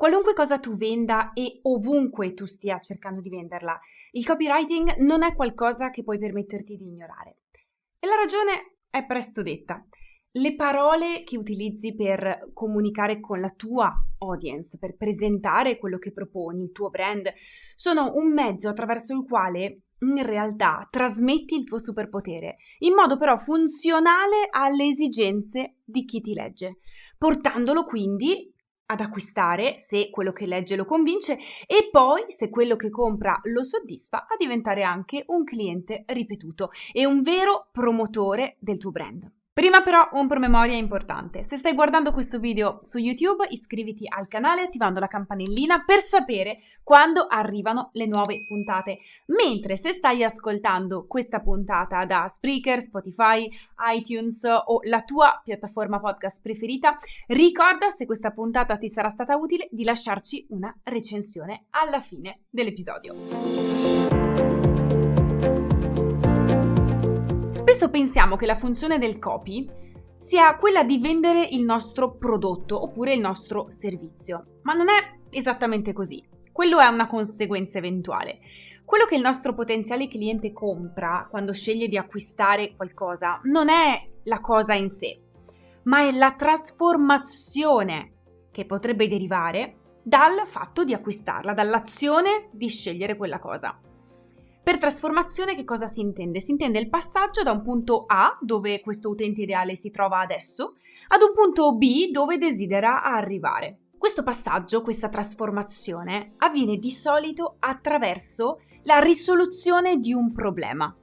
Qualunque cosa tu venda e ovunque tu stia cercando di venderla, il copywriting non è qualcosa che puoi permetterti di ignorare. E la ragione è presto detta. Le parole che utilizzi per comunicare con la tua audience, per presentare quello che proponi, il tuo brand, sono un mezzo attraverso il quale in realtà trasmetti il tuo superpotere, in modo però funzionale alle esigenze di chi ti legge, portandolo quindi ad acquistare se quello che legge lo convince e poi se quello che compra lo soddisfa a diventare anche un cliente ripetuto e un vero promotore del tuo brand. Prima però un promemoria importante. Se stai guardando questo video su YouTube, iscriviti al canale attivando la campanellina per sapere quando arrivano le nuove puntate. Mentre se stai ascoltando questa puntata da Spreaker, Spotify, iTunes o la tua piattaforma podcast preferita, ricorda se questa puntata ti sarà stata utile di lasciarci una recensione alla fine dell'episodio. Spesso pensiamo che la funzione del copy sia quella di vendere il nostro prodotto oppure il nostro servizio, ma non è esattamente così. Quello è una conseguenza eventuale. Quello che il nostro potenziale cliente compra quando sceglie di acquistare qualcosa non è la cosa in sé, ma è la trasformazione che potrebbe derivare dal fatto di acquistarla, dall'azione di scegliere quella cosa. Per trasformazione che cosa si intende? Si intende il passaggio da un punto A, dove questo utente ideale si trova adesso, ad un punto B dove desidera arrivare. Questo passaggio, questa trasformazione, avviene di solito attraverso la risoluzione di un problema.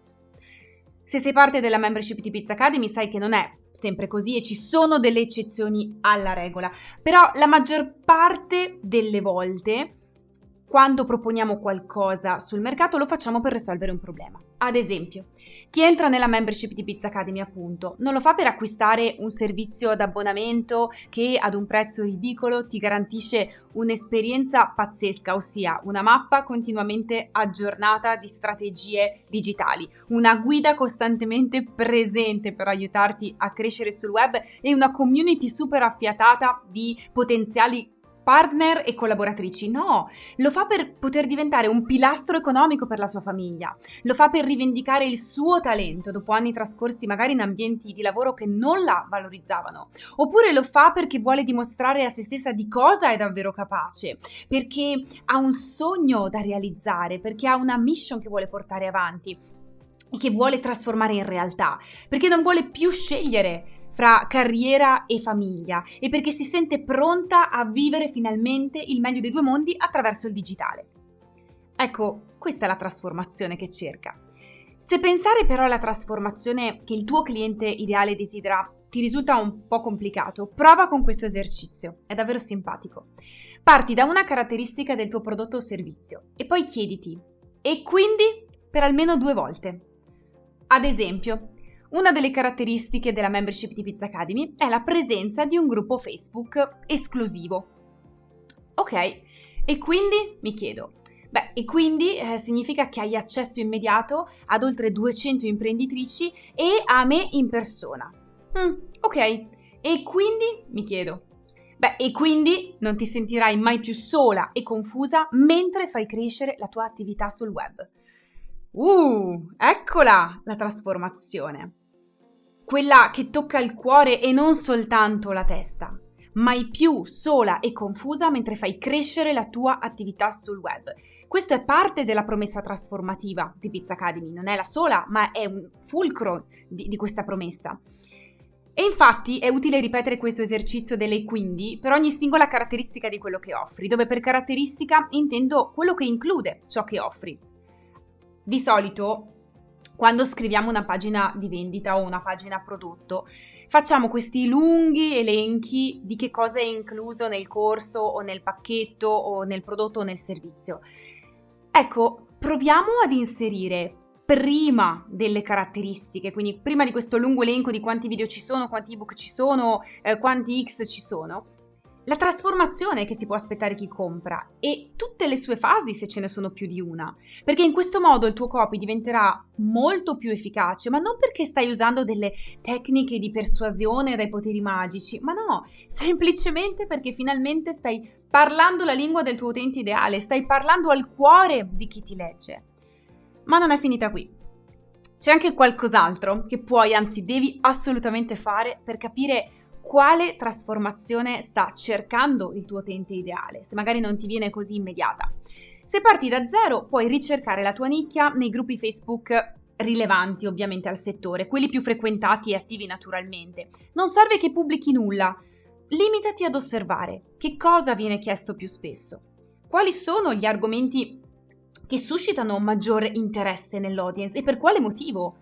Se sei parte della membership di Pizza Academy sai che non è sempre così e ci sono delle eccezioni alla regola, però la maggior parte delle volte quando proponiamo qualcosa sul mercato lo facciamo per risolvere un problema. Ad esempio, chi entra nella membership di Pizza Academy appunto non lo fa per acquistare un servizio d'abbonamento che ad un prezzo ridicolo ti garantisce un'esperienza pazzesca, ossia una mappa continuamente aggiornata di strategie digitali, una guida costantemente presente per aiutarti a crescere sul web e una community super affiatata di potenziali partner e collaboratrici, no, lo fa per poter diventare un pilastro economico per la sua famiglia, lo fa per rivendicare il suo talento dopo anni trascorsi magari in ambienti di lavoro che non la valorizzavano, oppure lo fa perché vuole dimostrare a se stessa di cosa è davvero capace, perché ha un sogno da realizzare, perché ha una mission che vuole portare avanti e che vuole trasformare in realtà, perché non vuole più scegliere fra carriera e famiglia e perché si sente pronta a vivere finalmente il meglio dei due mondi attraverso il digitale. Ecco, questa è la trasformazione che cerca. Se pensare però alla trasformazione che il tuo cliente ideale desidera ti risulta un po' complicato, prova con questo esercizio, è davvero simpatico. Parti da una caratteristica del tuo prodotto o servizio e poi chiediti, e quindi per almeno due volte. Ad esempio, una delle caratteristiche della membership di Pizza Academy è la presenza di un gruppo Facebook esclusivo. Ok, e quindi mi chiedo, Beh, e quindi eh, significa che hai accesso immediato ad oltre 200 imprenditrici e a me in persona. Mm, ok, e quindi mi chiedo. Beh, e quindi non ti sentirai mai più sola e confusa mentre fai crescere la tua attività sul web. Uh, eccola la trasformazione. Quella che tocca il cuore e non soltanto la testa. Mai più sola e confusa mentre fai crescere la tua attività sul web. Questo è parte della promessa trasformativa di Pizza Academy, non è la sola, ma è un fulcro di, di questa promessa. E infatti è utile ripetere questo esercizio delle quindi per ogni singola caratteristica di quello che offri, dove per caratteristica intendo quello che include ciò che offri. Di solito quando scriviamo una pagina di vendita o una pagina prodotto, facciamo questi lunghi elenchi di che cosa è incluso nel corso o nel pacchetto o nel prodotto o nel servizio. Ecco, proviamo ad inserire prima delle caratteristiche, quindi prima di questo lungo elenco di quanti video ci sono, quanti ebook ci sono, eh, quanti X ci sono, la trasformazione che si può aspettare chi compra e tutte le sue fasi se ce ne sono più di una. Perché in questo modo il tuo copy diventerà molto più efficace, ma non perché stai usando delle tecniche di persuasione dai poteri magici, ma no, semplicemente perché finalmente stai parlando la lingua del tuo utente ideale, stai parlando al cuore di chi ti legge. Ma non è finita qui. C'è anche qualcos'altro che puoi, anzi devi assolutamente fare per capire quale trasformazione sta cercando il tuo utente ideale, se magari non ti viene così immediata. Se parti da zero, puoi ricercare la tua nicchia nei gruppi Facebook rilevanti ovviamente al settore, quelli più frequentati e attivi naturalmente. Non serve che pubblichi nulla, limitati ad osservare che cosa viene chiesto più spesso. Quali sono gli argomenti che suscitano maggiore interesse nell'audience e per quale motivo?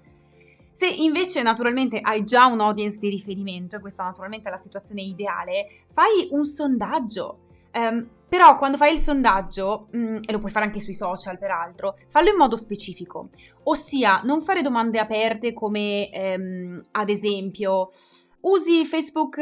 Se invece naturalmente hai già un audience di riferimento, e questa naturalmente è la situazione ideale, fai un sondaggio. Um, però quando fai il sondaggio, um, e lo puoi fare anche sui social peraltro, fallo in modo specifico. Ossia, non fare domande aperte come um, ad esempio usi Facebook,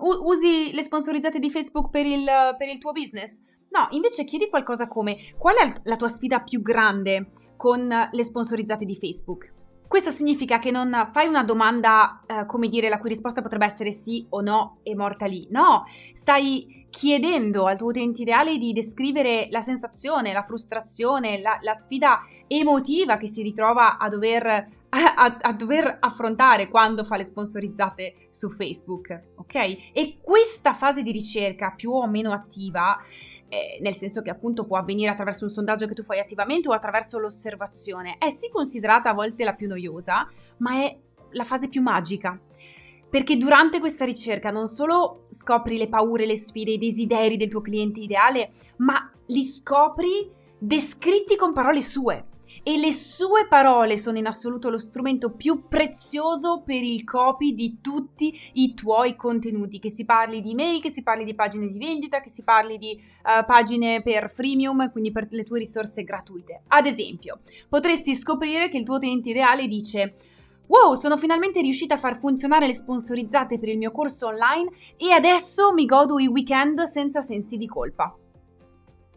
usi le sponsorizzate di Facebook per il, per il tuo business? No, invece chiedi qualcosa come qual è la tua sfida più grande con le sponsorizzate di Facebook? Questo significa che non fai una domanda, eh, come dire, la cui risposta potrebbe essere sì o no e morta lì. No, stai chiedendo al tuo utente ideale di descrivere la sensazione, la frustrazione, la, la sfida emotiva che si ritrova a dover, a, a dover, affrontare quando fa le sponsorizzate su Facebook, ok? E questa fase di ricerca più o meno attiva eh, nel senso che appunto può avvenire attraverso un sondaggio che tu fai attivamente o attraverso l'osservazione, è sì considerata a volte la più noiosa, ma è la fase più magica. Perché durante questa ricerca non solo scopri le paure, le sfide, i desideri del tuo cliente ideale, ma li scopri descritti con parole sue e le sue parole sono in assoluto lo strumento più prezioso per il copy di tutti i tuoi contenuti, che si parli di mail, che si parli di pagine di vendita, che si parli di uh, pagine per freemium, quindi per le tue risorse gratuite. Ad esempio, potresti scoprire che il tuo utente ideale dice Wow, sono finalmente riuscita a far funzionare le sponsorizzate per il mio corso online e adesso mi godo i weekend senza sensi di colpa.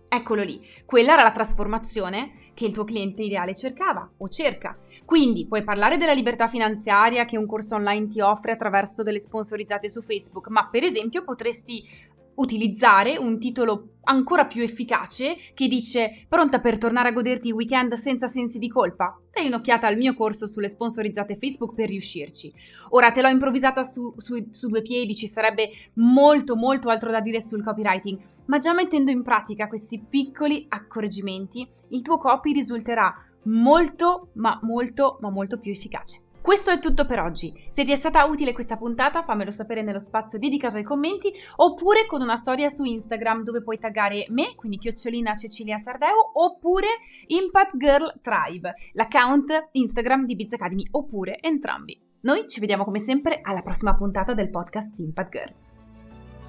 Eccolo lì, quella era la trasformazione che il tuo cliente ideale cercava o cerca. Quindi puoi parlare della libertà finanziaria che un corso online ti offre attraverso delle sponsorizzate su Facebook, ma per esempio potresti utilizzare un titolo ancora più efficace che dice pronta per tornare a goderti i weekend senza sensi di colpa? Dai un'occhiata al mio corso sulle sponsorizzate Facebook per riuscirci. Ora te l'ho improvvisata su, su, su due piedi, ci sarebbe molto molto altro da dire sul copywriting, ma già mettendo in pratica questi piccoli accorgimenti, il tuo copy risulterà molto ma molto ma molto più efficace. Questo è tutto per oggi. Se ti è stata utile questa puntata fammelo sapere nello spazio dedicato ai commenti oppure con una storia su Instagram dove puoi taggare me, quindi chiocciolina Cecilia Sardeo, oppure Impact Girl Tribe, l'account Instagram di Biz Academy, oppure entrambi. Noi ci vediamo come sempre alla prossima puntata del podcast Impact Girl.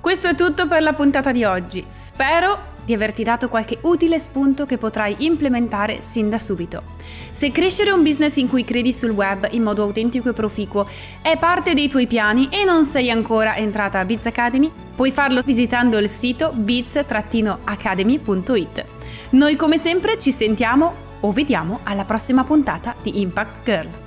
Questo è tutto per la puntata di oggi. Spero di averti dato qualche utile spunto che potrai implementare sin da subito. Se crescere un business in cui credi sul web in modo autentico e proficuo è parte dei tuoi piani e non sei ancora entrata a Biz Academy, puoi farlo visitando il sito biz-academy.it. Noi come sempre ci sentiamo o vediamo alla prossima puntata di Impact Girl.